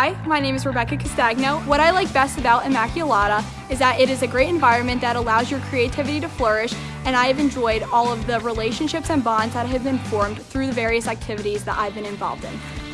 Hi, my name is Rebecca Castagno. What I like best about Immaculata is that it is a great environment that allows your creativity to flourish, and I have enjoyed all of the relationships and bonds that have been formed through the various activities that I've been involved in.